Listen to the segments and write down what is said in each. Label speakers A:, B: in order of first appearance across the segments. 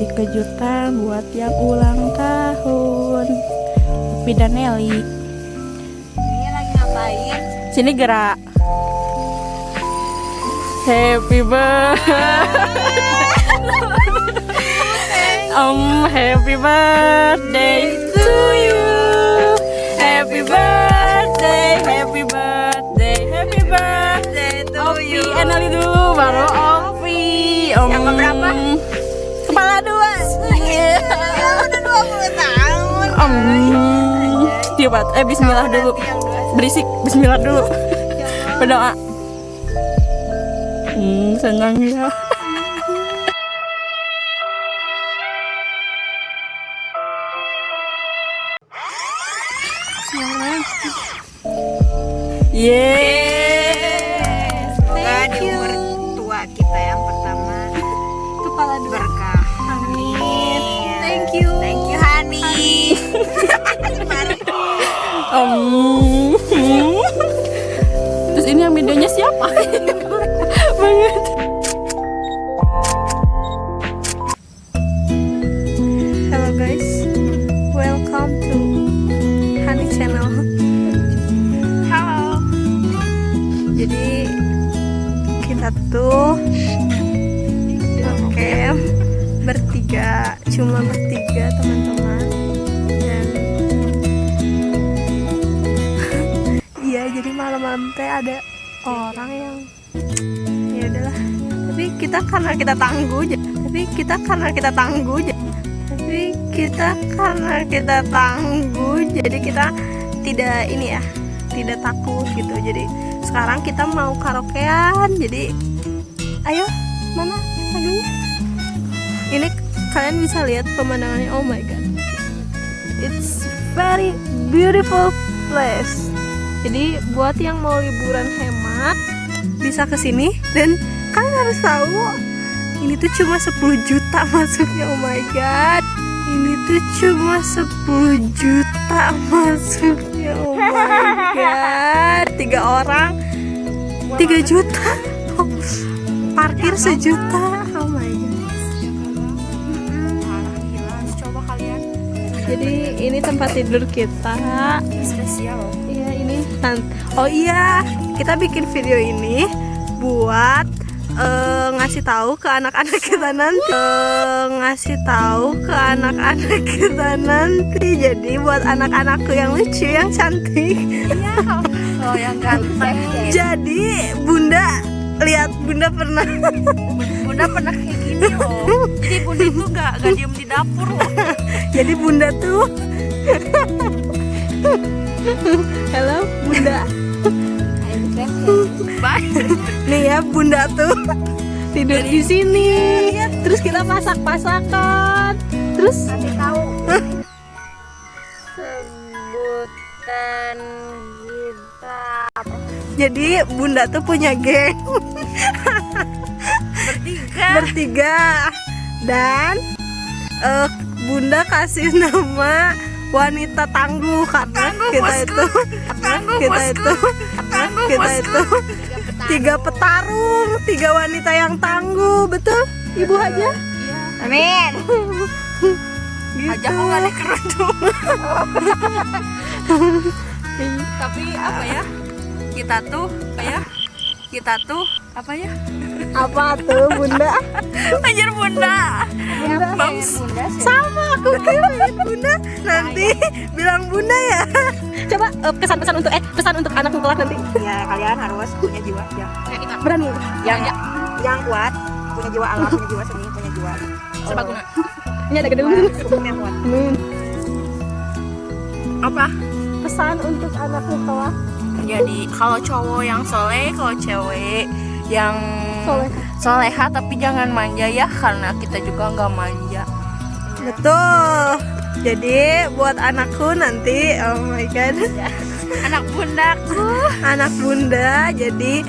A: kasih kejutan buat yang ulang tahun Upi dan Nelly
B: Ini lagi ngapain?
A: Sini gerak Happy birthday Um, happy birthday to you Happy birthday, happy birthday, happy birthday
B: to
A: Opi,
B: you.
A: eh, Nelly dulu, baru Opi Om.
B: Yang keberapa?
A: Dua
B: Ya udah 20 tahun.
A: Om. Tiup bat. Eh bismillah dulu.
B: dua-
A: Berisik bismillah dulu. Berdoa. Hmm, senang ya. Yeay. Terus ini yang videonya siapa? Banget. Hello guys, welcome to Honey Channel.
B: Halo.
A: Jadi kita tuh oke bertiga, cuma bertiga teman-teman jadi malam-malam teh ada orang yang ya udahlah. Tapi kita karena kita tangguh tapi kita karena kita tangguh tapi kita karena kita tangguh jadi kita tidak ini ya tidak takut gitu. Jadi sekarang kita mau karaokean jadi ayo mana lagunya? Ini kalian bisa lihat pemandangannya. Oh my god. It's very beautiful place jadi buat yang mau liburan hemat bisa ke sini dan kalian harus tahu ini tuh cuma 10 juta masuknya. Oh my god. Ini tuh cuma 10 juta masuknya. Oh my god. Tiga orang. 3 juta. Parkir sejuta. oh my god.
B: Kalian.
A: Jadi ini tempat tidur kita.
B: Spesial.
A: Iya ini Oh iya, kita bikin video ini buat eh, ngasih tahu ke anak-anak kita nanti. Eh, ngasih tahu ke anak-anak kita nanti. Jadi buat anak-anakku yang lucu, yang cantik.
B: Iya. Oh yang ganteng.
A: Jadi Bunda lihat Bunda pernah
B: Bunda pernah kayak gini loh. Jadi Bunda itu gak, gak diem di dapur loh.
A: Jadi Bunda tuh Halo Bunda.
B: Bye.
A: Nih ya Bunda tuh tidur di sini. Terus kita masak-masakan. Terus
B: Kasih tahu. Sebutan kita
A: jadi Bunda tuh punya geng
B: bertiga.
A: bertiga dan eh, Bunda kasih nama wanita tangguh karena
B: Tangguh,
A: kita
B: bosku.
A: itu
B: Tangguh,
A: kita
B: bosku.
A: itu
B: Tangguh,
A: kita
B: bosku.
A: itu tiga petarung tiga wanita yang tangguh betul ibu aja
B: Amin.
A: gitu
B: Aja aku gak ada kerudung. Tapi apa ya? Kita tuh apa ya? Kita tuh apa ya?
A: apa tuh Bunda
B: Anjir bunda.
A: Bams. sama aku kirain Bunda. Nanti bilang Bunda ya. Coba eh, pesan-pesan untuk eh pesan untuk anak kelak nanti.
B: Ya kalian harus punya jiwa yang
A: berani.
B: Yang yang kuat, punya jiwa alam, punya jiwa seni, punya jiwa.
A: Serbaguna ini ada gedung.
B: Yang kuat.
A: Amin.
B: Apa?
A: pesan untuk anak kelak
B: Jadi kalau cowok yang soleh, kalau cewek yang
A: Soleh.
B: soleha tapi jangan manja ya karena kita juga nggak manja.
A: Betul jadi buat anakku nanti oh my god
B: Anak bundaku.
A: anak bunda jadi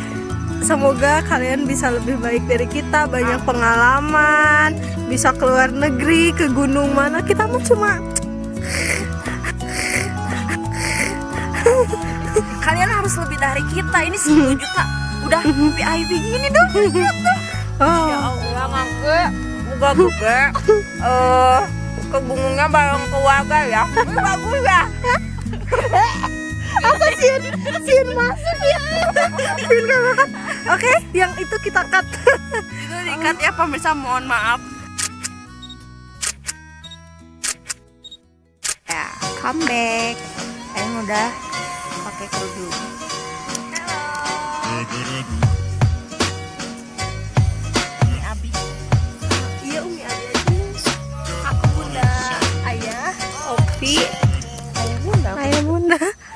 A: semoga kalian bisa lebih baik dari kita banyak pengalaman bisa keluar negeri ke gunung mana kita mah cuma
B: Kalian harus lebih dari kita. Ini 10 juta. Udah VIP gini dong.
A: oh
B: Ya Allah, ngangke. Buka buka. Eh kebungunnya bareng keluarga ya. Ini bagus ya.
A: Apa siun siun masuk ya? Oke yang itu kita cut.
B: Itu diikat ya pemirsa. Mohon maaf.
A: Ya come back. Ayang udah pakai kerudung
B: rasanya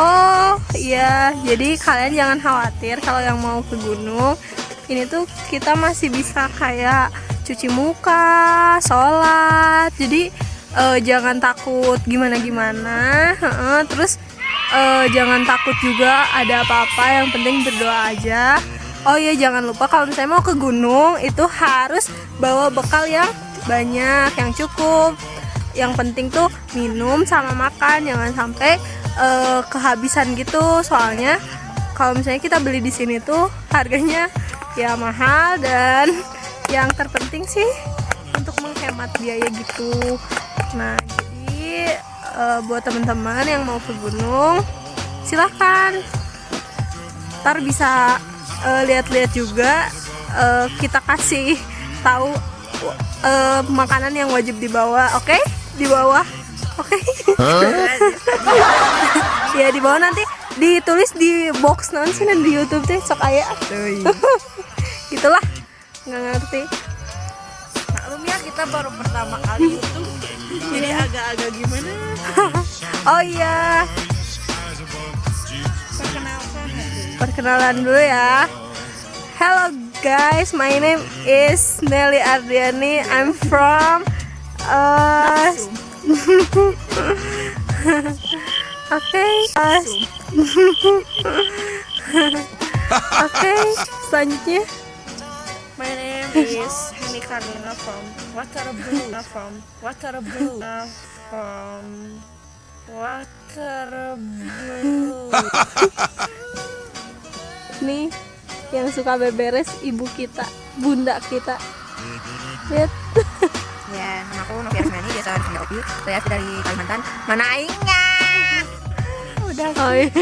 A: Oh iya, jadi kalian jangan khawatir kalau yang mau ke gunung ini tuh kita masih bisa kayak cuci muka, sholat. Jadi eh, jangan takut gimana-gimana. Heeh, terus eh, jangan takut juga ada apa-apa. Yang penting berdoa aja. Oh iya, jangan lupa kalau misalnya mau ke gunung itu harus bawa bekal yang banyak, yang cukup. Yang penting tuh minum sama makan, jangan sampai eh, kehabisan gitu soalnya kalau misalnya kita beli di sini tuh harganya ya mahal dan yang terpenting sih untuk menghemat biaya gitu nah eh, buat teman-teman yang mau ke gunung silahkan. Ntar bisa eh, lihat-lihat juga eh, kita kasih tahu eh, makanan yang wajib dibawa oke? Di bawah oke? Ya di bawah nanti ditulis di box non sih di YouTube teh sok aya. Gitulah nggak ngerti.
B: Maklum ya kita baru pertama kali itu jadi agak-agak gimana?
A: Oh iya.
B: Perkenalkan
A: perkenalan dulu ya. Hello guys my name is Nelly Ardiani. I'm from uh, Oke, uh, Oke, selanjutnya.
B: My name is Henny Karina from Waterblue from Waterblue from Waterblue
A: nih yang suka beberes ibu kita, bunda kita. Lihat.
B: Ya, nama aku Novia Asmiani, biasa dipanggil Opi Saya dari Kalimantan Mana aingnya?
A: Udah. Oh iya.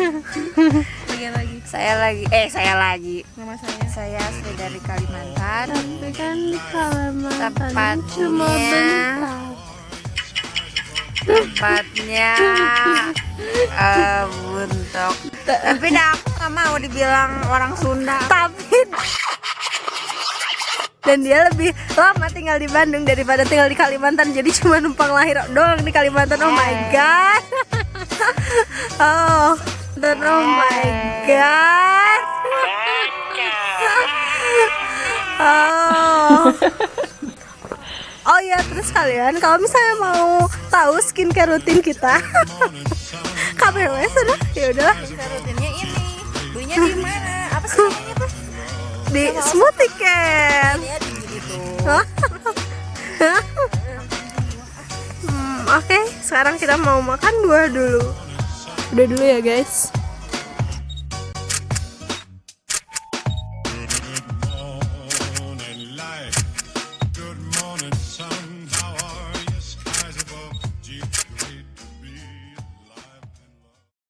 B: Lagi lagi. Saya lagi, eh saya lagi.
A: Nama saya.
B: Saya asli dari Kalimantan.
A: Tapi kan Kalimantan cuma
B: Tepatnya-
A: bentar.
B: Tepatnya eh Buntok. Tapi dah aku gak mau dibilang orang Sunda.
A: Tapi dan dia lebih lama tinggal di Bandung daripada tinggal di Kalimantan. Jadi cuma numpang lahir doang di Kalimantan. Oh my god. Oh dan oh my god. Oh. Oh ya terus kalian kalau misalnya mau tahu skincare rutin kita KBW sudah ya udahlah.
B: Rutinnya ini. Belinya di mana? Apa sih namanya tuh?
A: di smoothie can.
B: Belinya di gitu
A: Hmm, Oke, sekarang kita mau makan buah dulu. Udah dulu ya guys.